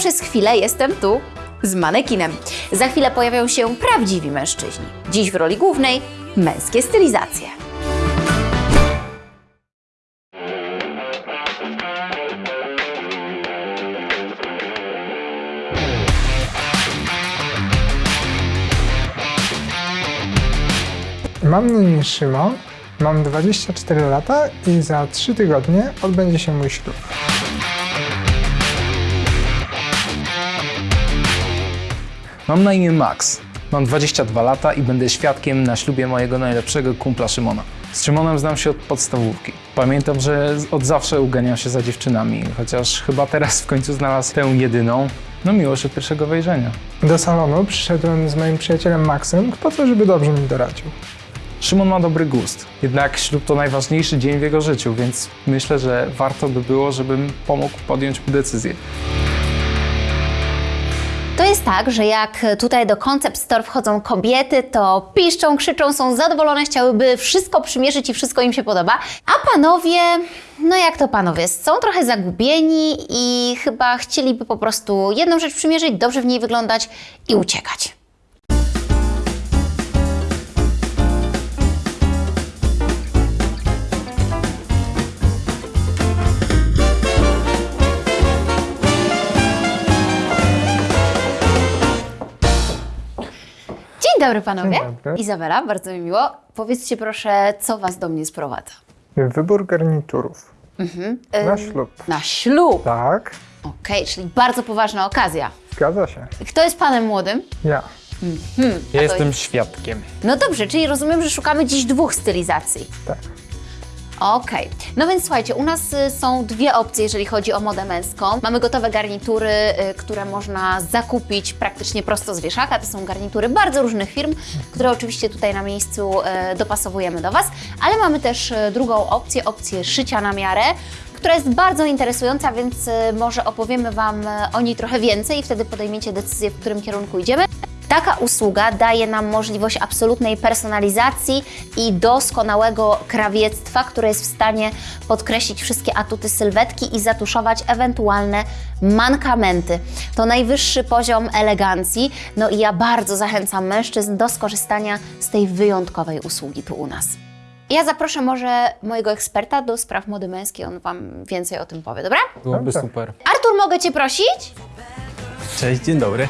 przez chwilę jestem tu z manekinem. Za chwilę pojawią się prawdziwi mężczyźni. Dziś w roli głównej męskie stylizacje. Mam na imię Szymon, mam 24 lata i za 3 tygodnie odbędzie się mój ślub. Mam na imię Max. Mam 22 lata i będę świadkiem na ślubie mojego najlepszego kumpla Szymona. Z Szymonem znam się od podstawówki. Pamiętam, że od zawsze uganiał się za dziewczynami, chociaż chyba teraz w końcu znalazł tę jedyną. No miłość od pierwszego wejrzenia. Do salonu przyszedłem z moim przyjacielem Maxem po to, żeby dobrze mi doradził. Szymon ma dobry gust, jednak ślub to najważniejszy dzień w jego życiu, więc myślę, że warto by było, żebym pomógł podjąć mu decyzję. To jest tak, że jak tutaj do Concept Store wchodzą kobiety, to piszczą, krzyczą, są zadowolone, chciałyby wszystko przymierzyć i wszystko im się podoba. A panowie, no jak to panowie, są trochę zagubieni i chyba chcieliby po prostu jedną rzecz przymierzyć, dobrze w niej wyglądać i uciekać. Dzień dobry panowie. Dzień dobry. Izabela, bardzo mi miło. Powiedzcie proszę, co was do mnie sprowadza? Wybór garniturów. Na ślub. Na ślub. Tak, Okej, czyli bardzo poważna okazja. zgadza się. Kto jest panem młodym? Ja. Ja jestem świadkiem. No dobrze, czyli rozumiem, że szukamy dziś dwóch stylizacji. Tak. Okej. No więc słuchajcie, u nas y, są dwie opcje, jeżeli chodzi o modę męską. Mamy gotowe garnitury, y, które można zakupić praktycznie prosto z wieszaka. To są garnitury bardzo różnych firm, które oczywiście tutaj na miejscu y, dopasowujemy do Was. Ale mamy też drugą opcję, opcję szycia na miarę która jest bardzo interesująca, więc może opowiemy Wam o niej trochę więcej i wtedy podejmiecie decyzję, w którym kierunku idziemy. Taka usługa daje nam możliwość absolutnej personalizacji i doskonałego krawiectwa, które jest w stanie podkreślić wszystkie atuty sylwetki i zatuszować ewentualne mankamenty. To najwyższy poziom elegancji, no i ja bardzo zachęcam mężczyzn do skorzystania z tej wyjątkowej usługi tu u nas. Ja zaproszę może mojego eksperta do spraw mody męskiej, on Wam więcej o tym powie, dobra? Byłoby Dobra. super. Artur, mogę Cię prosić? Cześć, dzień dobry.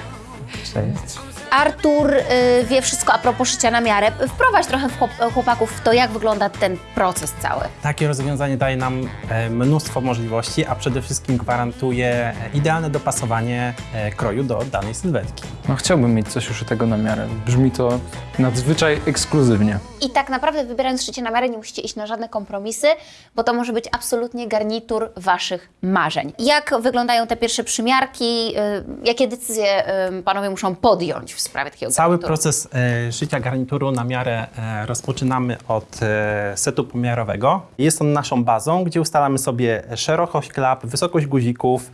Cześć. Artur y, wie wszystko a propos szycia na miarę. Wprowadź trochę w chłop, chłopaków w to, jak wygląda ten proces cały. Takie rozwiązanie daje nam e, mnóstwo możliwości, a przede wszystkim gwarantuje idealne dopasowanie e, kroju do danej sylwetki. No chciałbym mieć coś uszytego na miarę. Brzmi to nadzwyczaj ekskluzywnie. I tak naprawdę wybierając szycie na miarę nie musicie iść na żadne kompromisy, bo to może być absolutnie garnitur Waszych marzeń. Jak wyglądają te pierwsze przymiarki? Y, jakie decyzje y, panowie muszą podjąć w sprawie takiego Cały garnituru? proces e, szycia garnituru na miarę e, rozpoczynamy od e, setu pomiarowego. Jest on naszą bazą, gdzie ustalamy sobie szerokość klap, wysokość guzików.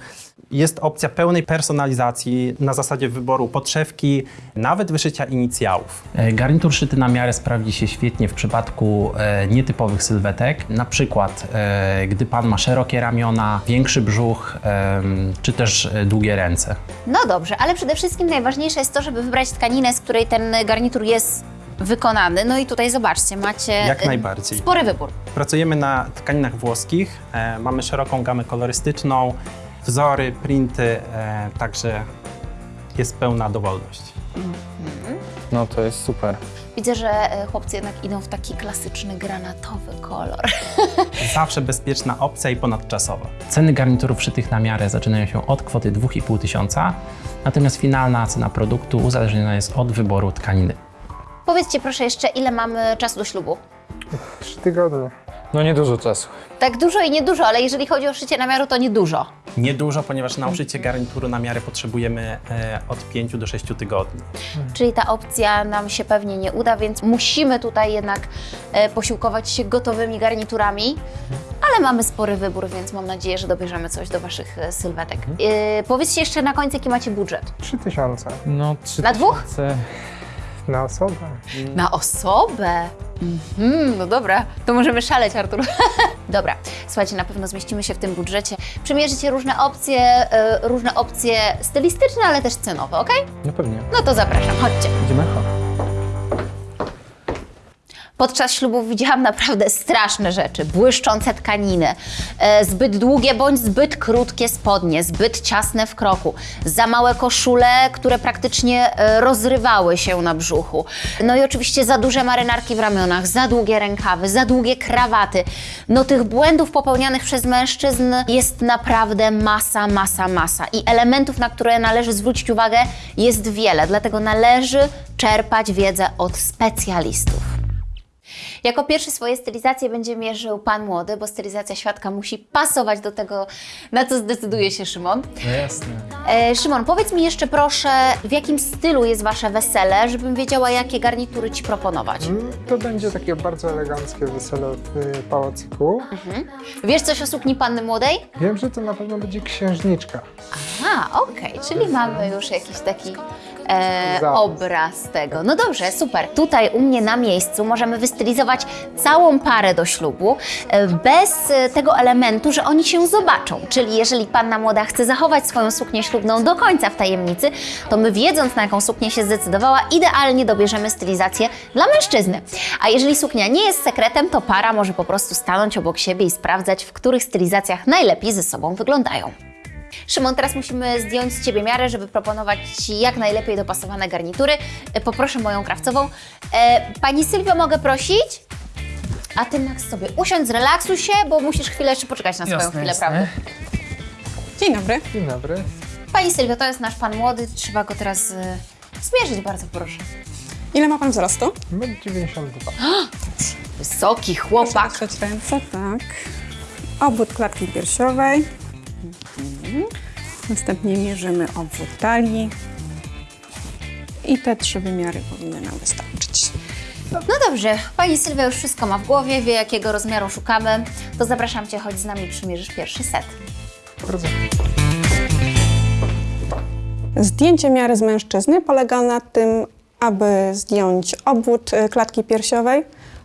Jest opcja pełnej personalizacji na zasadzie wyboru podszewki, nawet wyszycia inicjałów. E, Garnitur szyty na miarę sprawdzi się świetnie w przypadku e, nietypowych sylwetek. Na przykład, e, gdy pan ma szerokie ramiona, większy brzuch, czy też długie ręce. No dobrze, ale przede wszystkim najważniejsze jest to, żeby wybrać tkaninę, z której ten garnitur jest wykonany. No i tutaj zobaczcie, macie Jak najbardziej. spory wybór. Pracujemy na tkaninach włoskich, mamy szeroką gamę kolorystyczną, wzory, printy, e, także jest pełna dowolność. No to jest super. Widzę, że y, chłopcy jednak idą w taki klasyczny granatowy kolor. Zawsze bezpieczna opcja i ponadczasowa. Ceny garniturów szytych na miarę zaczynają się od kwoty 2,5 tysiąca, natomiast finalna cena produktu uzależniona jest od wyboru tkaniny. Powiedzcie proszę jeszcze, ile mamy czasu do ślubu? 3 tygodnie. No niedużo czasu. Tak dużo i niedużo, ale jeżeli chodzi o szycie na miarę, to niedużo. Niedużo, ponieważ na uszycie garnituru na miarę potrzebujemy e, od 5 do 6 tygodni. Czyli ta opcja nam się pewnie nie uda, więc musimy tutaj jednak e, posiłkować się gotowymi garniturami. Ale mamy spory wybór, więc mam nadzieję, że dobierzemy coś do Waszych e, sylwetek. E, powiedzcie jeszcze na końcu, jaki macie budżet. 3 tysiące. No trzy Na dwóch? tysiące- Na osobę. Na osobę? Mhm, no dobra, to możemy szaleć, Artur. dobra, słuchajcie, na pewno zmieścimy się w tym budżecie. Przymierzycie różne opcje, e, różne opcje stylistyczne, ale też cenowe, ok? No pewnie. No to zapraszam, chodźcie. Idziemy? Podczas ślubów widziałam naprawdę straszne rzeczy. Błyszczące tkaniny, e, zbyt długie bądź zbyt krótkie spodnie, zbyt ciasne w kroku, za małe koszule, które praktycznie e, rozrywały się na brzuchu. No i oczywiście za duże marynarki w ramionach, za długie rękawy, za długie krawaty. No tych błędów popełnianych przez mężczyzn jest naprawdę masa, masa, masa. I elementów, na które należy zwrócić uwagę, jest wiele, dlatego należy czerpać wiedzę od specjalistów. Jako pierwszy swoje stylizacje będzie mierzył Pan Młody, bo stylizacja świadka musi pasować do tego, na co zdecyduje się Szymon. No jasne. E, Szymon, powiedz mi jeszcze proszę, w jakim stylu jest Wasze wesele, żebym wiedziała, jakie garnitury Ci proponować. Mm, To będzie takie bardzo eleganckie wesele w y, pałacyku. Wiesz coś o sukni Panny Młodej? Wiem, że to na pewno będzie księżniczka. A, okej, czyli mamy już jakiś taki e, obraz tego. No dobrze, super. Tutaj u mnie na miejscu możemy wystylizować całą parę do ślubu e, bez e, tego elementu, że oni się zobaczą. Czyli jeżeli panna młoda chce zachować swoją suknię ślubną do końca w tajemnicy, to my wiedząc na jaką suknię się zdecydowała, idealnie dobierzemy stylizację dla mężczyzny. A jeżeli suknia nie jest sekretem, to para może po prostu stanąć obok siebie i sprawdzać, w których stylizacjach najlepiej ze sobą wyglądają. Szymon, teraz musimy zdjąć z Ciebie miarę, żeby proponować Ci jak najlepiej dopasowane garnitury. E, Poproszę moją krawcową. E, Pani Sylwio, mogę prosić? A Ty, Max, sobie usiądź, zrelaksuj się, bo musisz chwilę jeszcze poczekać na swoją Jasne, chwilę, jasne. prawda? Dzień dobry. Dzień dobry. Pani Sylwio, to jest nasz Pan Młody, trzeba go teraz e, zmierzyć, bardzo proszę. Ile ma pan wzrostu? 1,92 m. Wysoki chłopak. Trzeć ręce, tak. Obwód klatki piersiowej. Następnie mierzymy obwód talii. I te trzy wymiary powinny nam wystarczyć. No dobrze, Pani Sylwia już wszystko ma w głowie, wie jakiego rozmiaru szukamy. To zapraszam Cię, chodź z nami, przymierzysz pierwszy set. Bardzo. Zdjęcie miary z mężczyzny polega na tym, aby zdjąć obwód y, klatki piersiowej,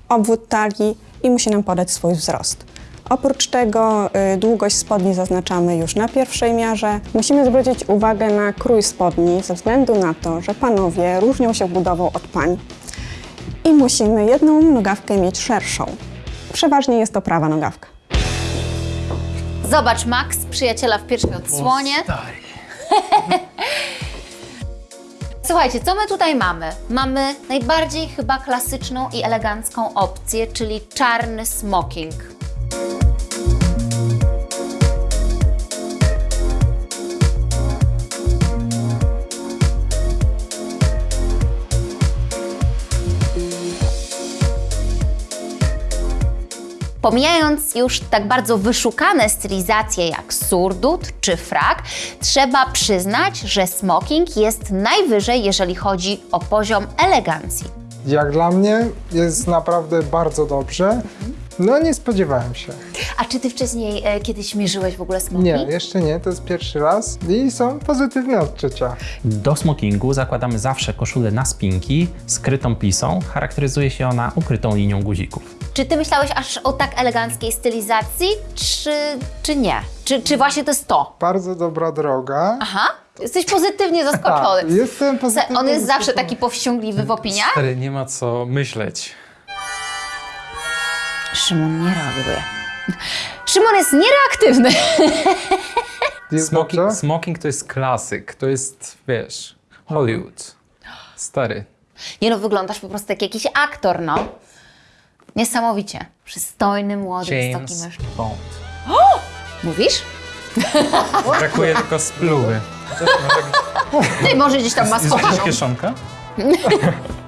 obwód talii i musi nam podać swój wzrost. Oprócz tego y, długość spodni zaznaczamy już na pierwszej miarze. Musimy zwrócić uwagę na krój spodni ze względu na to, że panowie różnią się budową od pań. I musimy jedną nogawkę mieć szerszą. Przeważnie jest to prawa nogawka. Zobacz, Max, przyjaciela w pierwszej odsłonie. Słuchajcie, co my tutaj mamy? Mamy najbardziej chyba klasyczną i elegancką opcję, czyli czarny smoking. Pomijając już tak bardzo wyszukane stylizacje jak surdut czy frak, trzeba przyznać, że smoking jest najwyżej, jeżeli chodzi o poziom elegancji. Jak dla mnie jest naprawdę bardzo dobrze. No nie spodziewałem się. A czy ty wcześniej e, kiedyś mierzyłeś w ogóle smoking? Nie, jeszcze nie, to jest pierwszy raz i są pozytywne odczucia. Do smokingu zakładamy zawsze koszulę na spinki, skrytą plisą. Charakteryzuje się ona ukrytą linią guzików. Czy ty myślałeś aż o tak eleganckiej stylizacji, czy, czy nie? Czy, czy właśnie to jest to? Bardzo dobra droga. Aha, jesteś pozytywnie zaskoczony. Tak, jestem pozytywnie On jest zawsze zaskoczony. taki powściągliwy w opiniach? Stary, nie ma co myśleć. Szymon nie reaguje. Szymon jest niereaktywny. Jest Smoking, dobrze? smoking to jest klasyk, to jest, wiesz, Hollywood. Stary. Nie no, wyglądasz po prostu jak jakiś aktor, no. Niesamowicie. Przystojny, młody, wysoki James mężczyzna. Bond. Mówisz? Brakuje tylko spluwy. Ty może gdzieś tam ma Jest jakaś schowaną. kieszonka?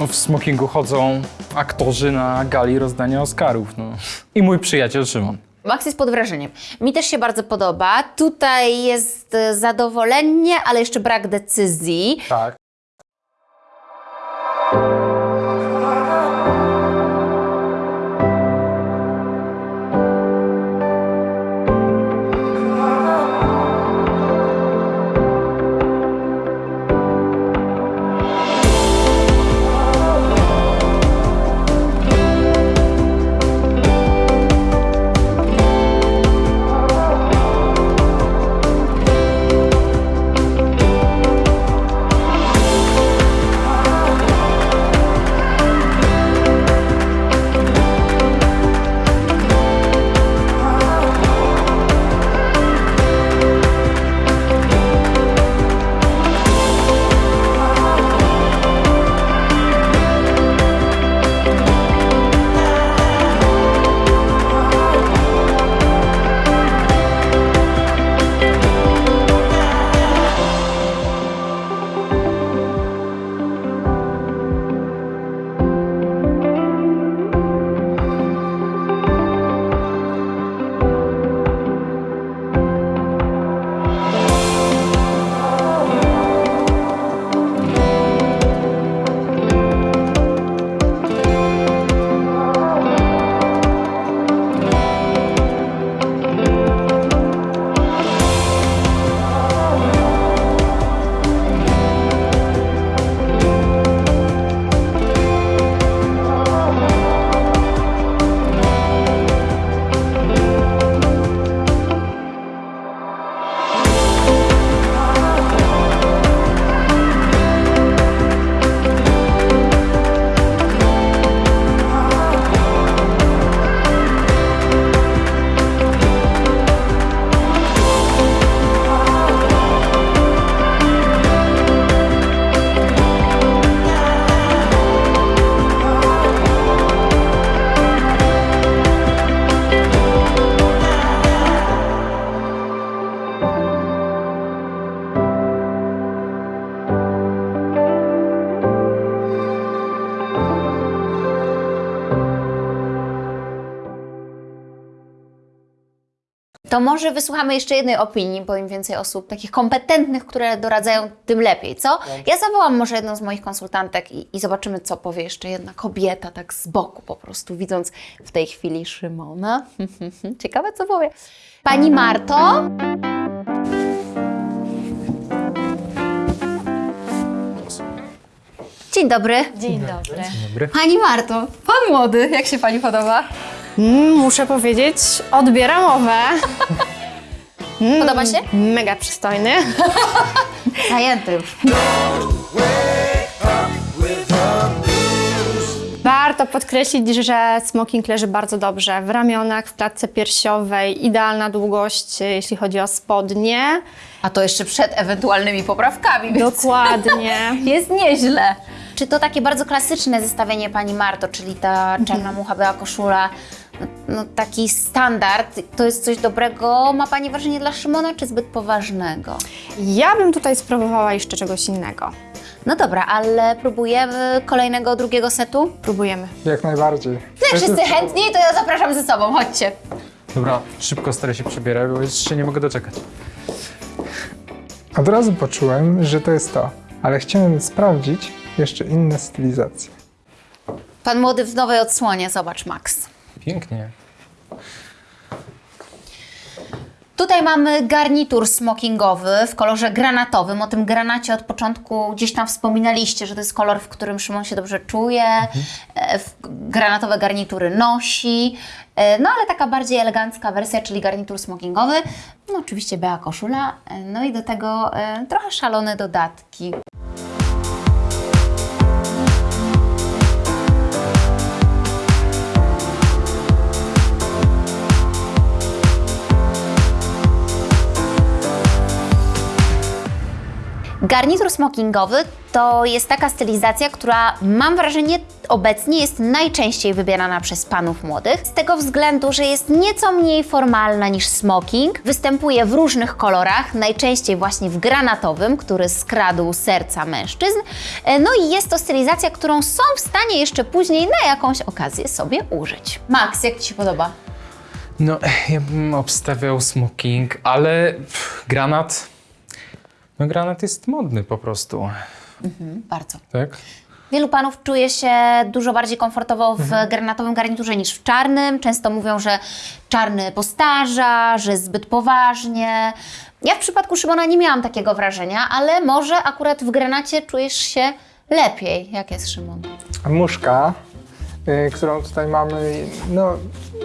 W smokingu chodzą aktorzy na gali rozdania Oscarów, no. I mój przyjaciel Szymon. Max jest pod wrażeniem. Mi też się bardzo podoba. Tutaj jest e, zadowolenie, ale jeszcze brak decyzji. Tak. Może wysłuchamy jeszcze jednej opinii, bo im więcej osób takich kompetentnych, które doradzają, tym lepiej, co? Ja zawołam może jedną z moich konsultantek i, i zobaczymy, co powie jeszcze jedna kobieta, tak z boku po prostu, widząc w tej chwili Szymona. Ciekawe, co powie. Pani Marto? Dzień dobry. Dzień dobry. Dobry. Pani Marto, pan młody, jak się pani podoba? Mm, muszę powiedzieć, odbieram mowę. Podoba się? Mega przystojny. Zajęty już. Warto podkreślić, że smoking leży bardzo dobrze w ramionach, w klatce piersiowej, idealna długość, jeśli chodzi o spodnie. A to jeszcze przed ewentualnymi poprawkami, więc Dokładnie. jest nieźle. Czy to takie bardzo klasyczne zestawienie pani Marto, czyli ta czarna mucha, biała koszula, no taki standard, to jest coś dobrego, ma pani wrażenie dla Szymona, czy zbyt poważnego? Ja bym tutaj spróbowała jeszcze czegoś innego. No dobra, ale próbujemy kolejnego, drugiego setu? Próbujemy. Jak najbardziej. No jak wszyscy chętni, to ja zapraszam ze sobą, chodźcie. Dobra, szybko stary się przebierać, bo jeszcze nie mogę doczekać. Od razu poczułem, że to jest to, ale chciałem sprawdzić jeszcze inne stylizacje. Pan młody w nowej odsłonie, zobacz Max. Pięknie. Tutaj mamy garnitur smokingowy w kolorze granatowym. O tym granacie od początku gdzieś tam wspominaliście, że to jest kolor, w którym Szymon się dobrze czuje. E, w- Granatowe garnitury nosi. E, No ale taka bardziej elegancka wersja, czyli garnitur smokingowy. No oczywiście biała koszula. e, No i do tego e, trochę szalone dodatki. Garnitur smokingowy to jest taka stylizacja, która mam wrażenie obecnie jest najczęściej wybierana przez panów młodych. Z tego względu, że jest nieco mniej formalna niż smoking. Występuje w różnych kolorach, najczęściej właśnie w granatowym, który skradł serca mężczyzn. E, No i jest to stylizacja, którą są w stanie jeszcze później na jakąś okazję sobie użyć. Max, jak Ci się podoba? No, ja bym obstawiał smoking, ale pff, granat... No granat jest modny po prostu, Bardzo. tak? Wielu panów czuje się dużo bardziej komfortowo w granatowym garniturze niż w czarnym. Często mówią, że czarny postarza, że zbyt poważnie. Ja w przypadku Szymona nie miałam takiego wrażenia, ale może akurat w granacie czujesz się lepiej. Jak jest Szymon? Muszka, y, którą tutaj mamy, no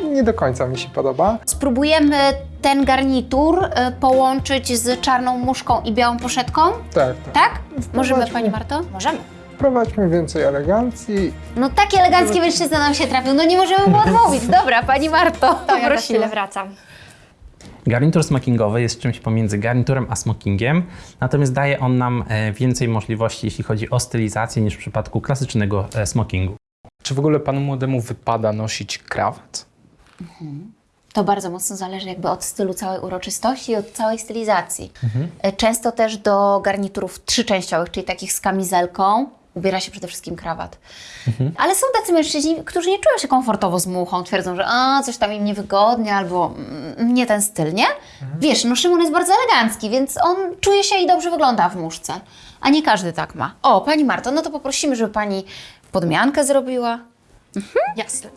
nie do końca mi się podoba. Spróbujemy ten garnitur y, połączyć z czarną muszką i białą poszetką? Tak, tak. Tak? Możemy. Pani Marto? Możemy. Wprowadźmy więcej elegancji. No taki elegancki mężczyzna nam się trafił, no nie możemy mu odmówić. Dobra, Pani Marto, To ja za chwilę wracam. Garnitur smokingowy jest czymś pomiędzy garniturem a smokingiem, natomiast daje on nam e, więcej możliwości, jeśli chodzi o stylizację, niż w przypadku klasycznego e, smokingu. Czy w ogóle panu młodemu wypada nosić krawat? To bardzo mocno zależy jakby od stylu całej uroczystości i od całej stylizacji. E, Często też do garniturów trzyczęściowych, czyli takich z kamizelką, ubiera się przede wszystkim krawat. Ale są tacy mężczyźni, którzy nie czują się komfortowo z muchą, twierdzą, że a, coś tam im niewygodnie albo nie ten styl, nie? Wiesz, no Szymon jest bardzo elegancki, więc on czuje się i dobrze wygląda w muszce. A nie każdy tak ma. O, Pani Marto, no to poprosimy, żeby Pani podmiankę zrobiła. Jasne.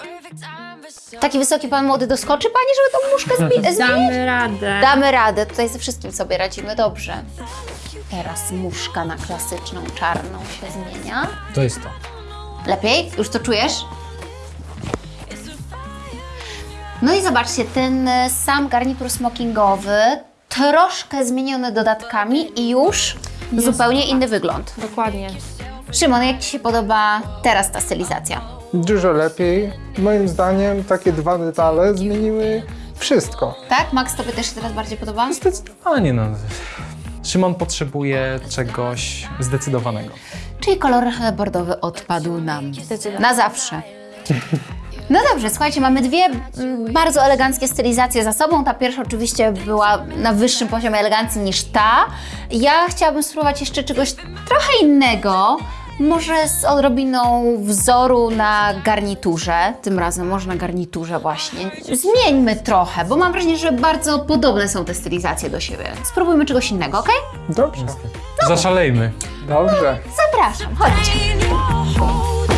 Taki wysoki Pan młody doskoczy Pani, żeby tą muszkę zbi- zmienić? Damy radę. Damy radę, tutaj ze wszystkim sobie radzimy dobrze. Teraz muszka na klasyczną czarną się zmienia. To jest to. Lepiej? Już to czujesz? No i zobaczcie, ten e, sam garnitur smokingowy, troszkę zmieniony dodatkami i już zupełnie inny wygląd. Dokładnie. Szymon, jak Ci się podoba teraz ta stylizacja? Dużo lepiej. Moim zdaniem takie dwa detale zmieniły wszystko. Tak? Max, Tobie też się teraz bardziej podoba? Zdecydowanie no. Szymon potrzebuje czegoś zdecydowanego. Czyli kolor bordowy odpadł nam. Na zawsze. No dobrze, słuchajcie, mamy dwie bardzo eleganckie stylizacje za sobą. Ta pierwsza oczywiście była na wyższym poziomie elegancji niż ta. Ja chciałabym spróbować jeszcze czegoś trochę innego. Może z odrobiną wzoru na garniturze, tym razem może na garniturze właśnie. Zmieńmy trochę, bo mam wrażenie, że bardzo podobne są te stylizacje do siebie. Spróbujmy czegoś innego, ok? Dobrze, Zaszalejmy. dobrze. Zapraszam, chodźcie.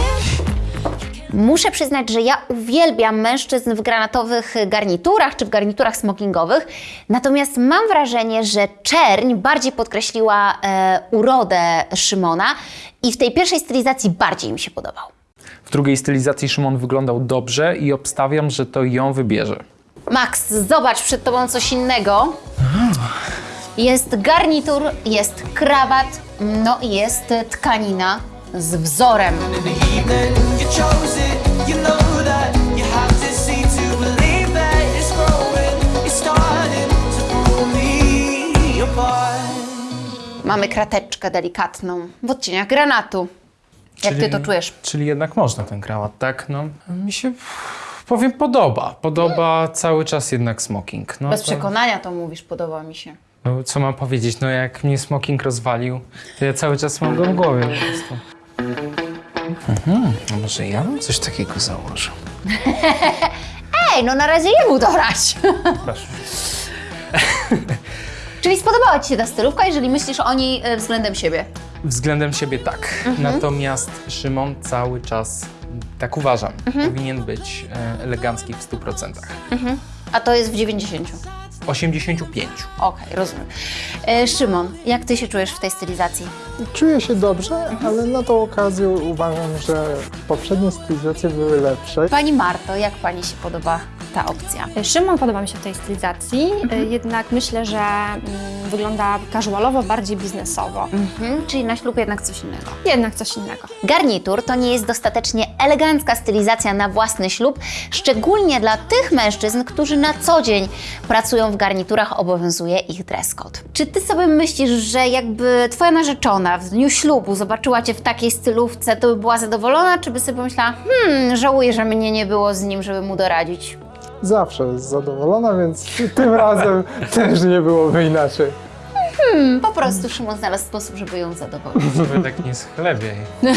Muszę przyznać, że ja uwielbiam mężczyzn w granatowych garniturach czy w garniturach smokingowych, natomiast mam wrażenie, że czerń bardziej podkreśliła e, urodę Szymona i w tej pierwszej stylizacji bardziej mi się podobał. W drugiej stylizacji Szymon wyglądał dobrze i obstawiam, że to ją wybierze. Max, zobacz przed tobą coś innego. Jest garnitur, jest krawat, no i jest tkanina z wzorem. Mamy krateczkę delikatną w odcieniach granatu. Jak ty to czujesz? Czyli jednak można ten krawat, tak? No, mi się, powiem, podoba. Podoba cały czas jednak smoking. No, Bez to- przekonania to mówisz, podoba mi się. No, co mam powiedzieć? No jak mnie smoking rozwalił, to ja cały czas mam go w głowie po prostu. Mhm, a może ja coś takiego założył? Ej, no na razie jemu dorać. Proszę. Czyli spodobała Ci się ta stylówka, jeżeli myślisz o niej e, względem siebie. Względem siebie tak. Natomiast Szymon cały czas, tak uważam, powinien być e, elegancki w 100%. A to jest w 90. 85. Okej, rozumiem. E, Szymon, jak Ty się czujesz w tej stylizacji? Czuję się dobrze, ale na tą okazję uważam, że poprzednie stylizacje były lepsze. Pani Marto, jak Pani się podoba ta opcja? Szymon podoba mi się w tej stylizacji, y, jednak myślę, że mm, wygląda casualowo, bardziej biznesowo. Mhm, czyli na ślub jednak coś innego. Jednak coś innego. Garnitur to nie jest dostatecznie elegancka stylizacja na własny ślub, szczególnie dla tych mężczyzn, którzy na co dzień pracują w garniturach, obowiązuje ich dress code. Czy ty sobie myślisz, że jakby twoja narzeczona w dniu ślubu zobaczyła cię w takiej stylówce, to by była zadowolona, czy by sobie pomyślała, hmm, żałuję, że mnie nie było z nim, żeby mu doradzić? Zawsze jest zadowolona, więc tym razem też nie byłoby inaczej. Po prostu Szymon znalazł sposób, żeby ją zadowolić. Żeby tak nie schlebiej.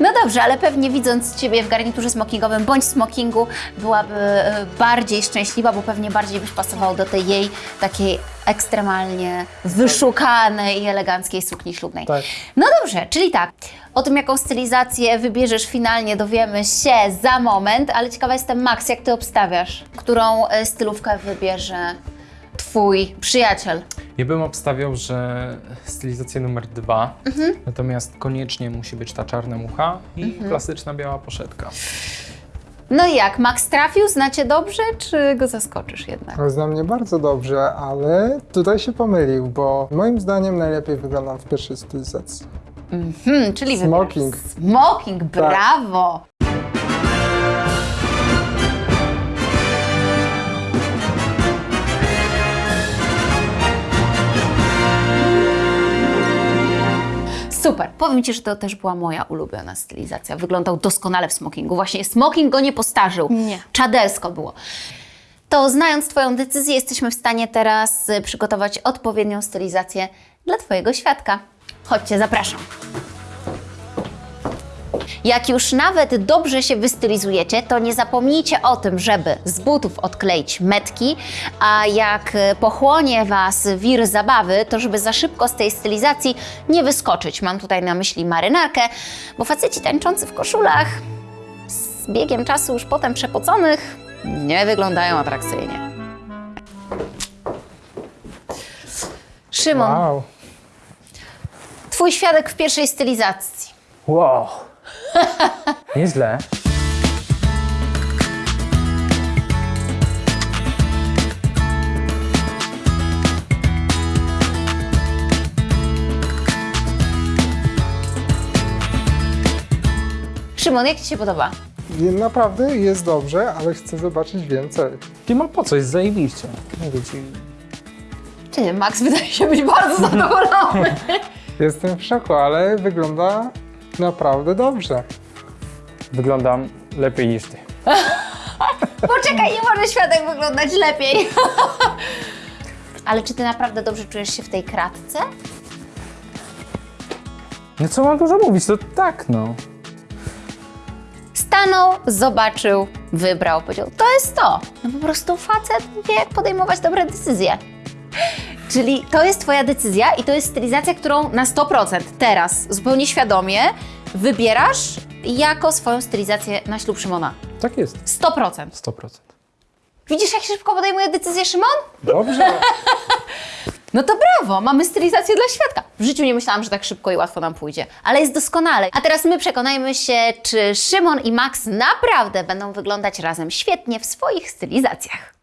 No dobrze, ale pewnie widząc Ciebie w garniturze smokingowym bądź smokingu byłaby e, bardziej szczęśliwa, bo pewnie bardziej byś pasował do tej jej takiej ekstremalnie wyszukanej i eleganckiej sukni ślubnej. Tak. No dobrze, czyli tak, o tym jaką stylizację wybierzesz finalnie dowiemy się za moment, ale ciekawa jestem Max, jak Ty obstawiasz, którą e, stylówkę wybierze Twój przyjaciel? Ja bym obstawiał, że stylizacja numer dwa, natomiast koniecznie musi być ta czarna mucha i klasyczna biała poszetka. No i jak, Max trafił? Znacie dobrze, czy go zaskoczysz jednak? Zna mnie bardzo dobrze, ale tutaj się pomylił, bo moim zdaniem najlepiej wyglądam w pierwszej stylizacji. Hmm, czyli Smoking. Smoking, brawo! Super. Powiem Ci, że to też była moja ulubiona stylizacja. Wyglądał doskonale w smokingu. Właśnie smoking go nie postarzył. Nie. Czadersko było. To znając Twoją decyzję, jesteśmy w stanie teraz y, przygotować odpowiednią stylizację dla Twojego świadka. Chodźcie, zapraszam. Jak już nawet dobrze się wystylizujecie, to nie zapomnijcie o tym, żeby z butów odkleić metki, a jak e, pochłonie Was wir zabawy, to żeby za szybko z tej stylizacji nie wyskoczyć. Mam tutaj na myśli marynarkę, bo faceci tańczący w koszulach z biegiem czasu już potem przepoconych nie wyglądają atrakcyjnie. Szymon, Wow. Twój świadek w pierwszej stylizacji. Wow! Nieźle. Szymon, jak Ci się podoba? Naprawdę jest dobrze, ale chcę zobaczyć więcej. Nie ma po co, jest zajebiście. Mówię ci. Czy nie, Max wydaje się być bardzo zadowolony. Jestem w szoku, ale wygląda naprawdę dobrze. Wyglądam lepiej niż ty. Poczekaj, nie może świadek wyglądać lepiej. Ale czy ty naprawdę dobrze czujesz się w tej kratce? No co mam dużo mówić, to tak no. Stanął, zobaczył, wybrał, powiedział, to jest to. No po prostu facet wie, jak podejmować dobre decyzje. Czyli to jest Twoja decyzja i to jest stylizacja, którą na 100% teraz, zupełnie świadomie, wybierasz jako swoją stylizację na ślub Szymona. Tak jest. 100%. 100%. Widzisz, jak szybko podejmuje decyzję Szymon? Dobrze. No to brawo, mamy stylizację dla świadka. W życiu nie myślałam, że tak szybko i łatwo nam pójdzie, ale jest doskonale. A teraz my przekonajmy się, czy Szymon i Max naprawdę będą wyglądać razem świetnie w swoich stylizacjach.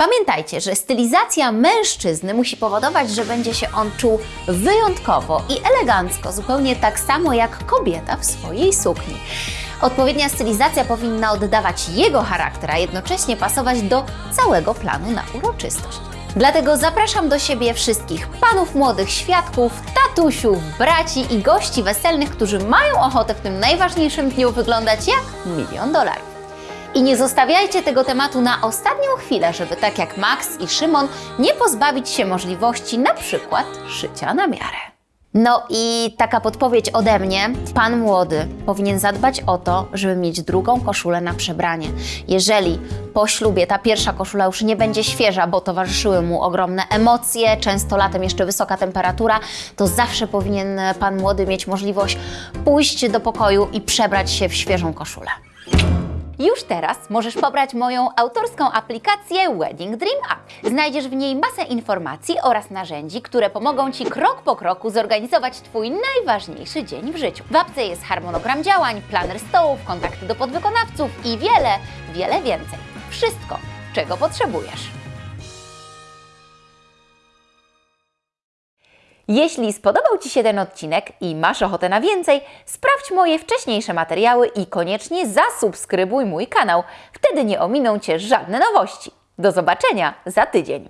Pamiętajcie, że stylizacja mężczyzny musi powodować, że będzie się on czuł wyjątkowo i elegancko, zupełnie tak samo jak kobieta w swojej sukni. Odpowiednia stylizacja powinna oddawać jego charakter, a jednocześnie pasować do całego planu na uroczystość. Dlatego zapraszam do siebie wszystkich panów młodych świadków, tatusiów, braci i gości weselnych, którzy mają ochotę w tym najważniejszym dniu wyglądać jak milion dolarów. I nie zostawiajcie tego tematu na ostatnią chwilę, żeby tak jak Max i Szymon nie pozbawić się możliwości na przykład szycia na miarę. No i taka podpowiedź ode mnie. Pan młody powinien zadbać o to, żeby mieć drugą koszulę na przebranie. Jeżeli po ślubie ta pierwsza koszula już nie będzie świeża, bo towarzyszyły mu ogromne emocje, często latem jeszcze wysoka temperatura, to zawsze powinien pan młody mieć możliwość pójść do pokoju i przebrać się w świeżą koszulę. Już teraz możesz pobrać moją autorską aplikację Wedding Dream App. Znajdziesz w niej masę informacji oraz narzędzi, które pomogą Ci krok po kroku zorganizować Twój najważniejszy dzień w życiu. W apce jest harmonogram działań, planer stołów, kontakty do podwykonawców i wiele, wiele więcej. Wszystko, czego potrzebujesz. Jeśli spodobał Ci się ten odcinek i masz ochotę na więcej, sprawdź moje wcześniejsze materiały i koniecznie zasubskrybuj mój kanał. Wtedy nie ominą Cię żadne nowości. Do zobaczenia za tydzień.